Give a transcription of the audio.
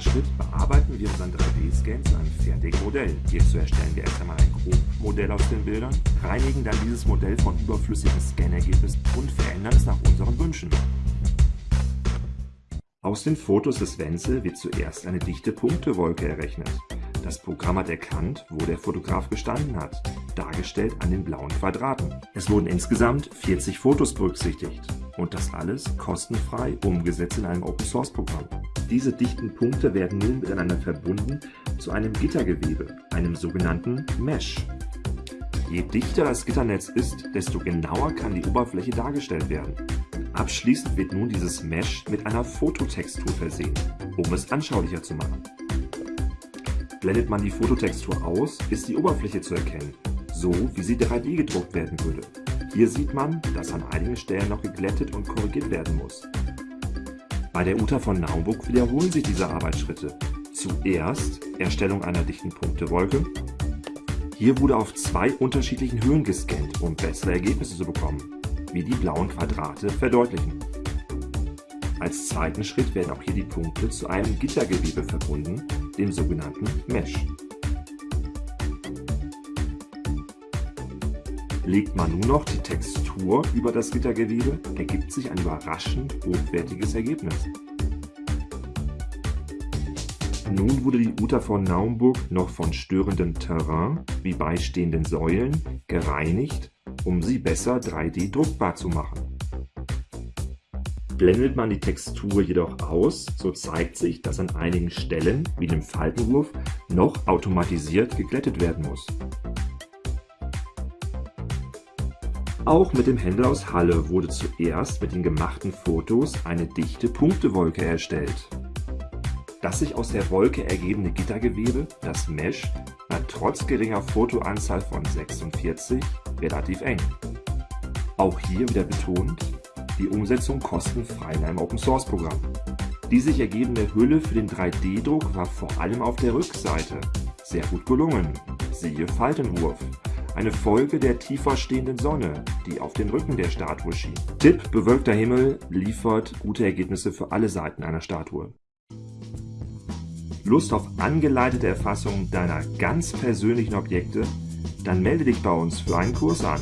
Schritt bearbeiten wir unseren 3D-Scan zu einem fertigen Modell. Hierzu erstellen wir erst einmal ein Grobmodell aus den Bildern, reinigen dann dieses Modell von überflüssigen Scannergebnissen und verändern es nach unseren Wünschen. Aus den Fotos des Wenzel wird zuerst eine dichte Punktewolke errechnet. Das Programm hat erkannt, wo der Fotograf gestanden hat, dargestellt an den blauen Quadraten. Es wurden insgesamt 40 Fotos berücksichtigt und das alles kostenfrei umgesetzt in einem Open-Source-Programm. Diese dichten Punkte werden nun miteinander verbunden zu einem Gittergewebe, einem sogenannten Mesh. Je dichter das Gitternetz ist, desto genauer kann die Oberfläche dargestellt werden. Abschließend wird nun dieses Mesh mit einer Fototextur versehen, um es anschaulicher zu machen. Blendet man die Fototextur aus, ist die Oberfläche zu erkennen, so wie sie 3D gedruckt werden würde. Hier sieht man, dass an einigen Stellen noch geglättet und korrigiert werden muss. Bei der UTA von Naumburg wiederholen sich diese Arbeitsschritte. Zuerst Erstellung einer dichten Punktewolke. Hier wurde auf zwei unterschiedlichen Höhen gescannt, um bessere Ergebnisse zu bekommen, wie die blauen Quadrate verdeutlichen. Als zweiten Schritt werden auch hier die Punkte zu einem Gittergewebe verbunden, dem sogenannten Mesh. Legt man nun noch die Textur über das Gittergewebe, ergibt sich ein überraschend hochwertiges Ergebnis. Nun wurde die Uta von Naumburg noch von störendem Terrain, wie beistehenden Säulen, gereinigt, um sie besser 3D druckbar zu machen. Blendet man die Textur jedoch aus, so zeigt sich, dass an einigen Stellen, wie dem Faltenwurf, noch automatisiert geglättet werden muss. Auch mit dem Händler aus Halle wurde zuerst mit den gemachten Fotos eine dichte Punktewolke erstellt. Das sich aus der Wolke ergebende Gittergewebe, das Mesh, war trotz geringer Fotoanzahl von 46 relativ eng. Auch hier wieder betont, die Umsetzung kostenfrei in einem Open-Source-Programm. Die sich ergebende Hülle für den 3D-Druck war vor allem auf der Rückseite sehr gut gelungen. Siehe Faltenwurf. Eine Folge der tiefer stehenden Sonne, die auf den Rücken der Statue schien. Tipp, bewölkter Himmel liefert gute Ergebnisse für alle Seiten einer Statue. Lust auf angeleitete Erfassung deiner ganz persönlichen Objekte? Dann melde dich bei uns für einen Kurs an.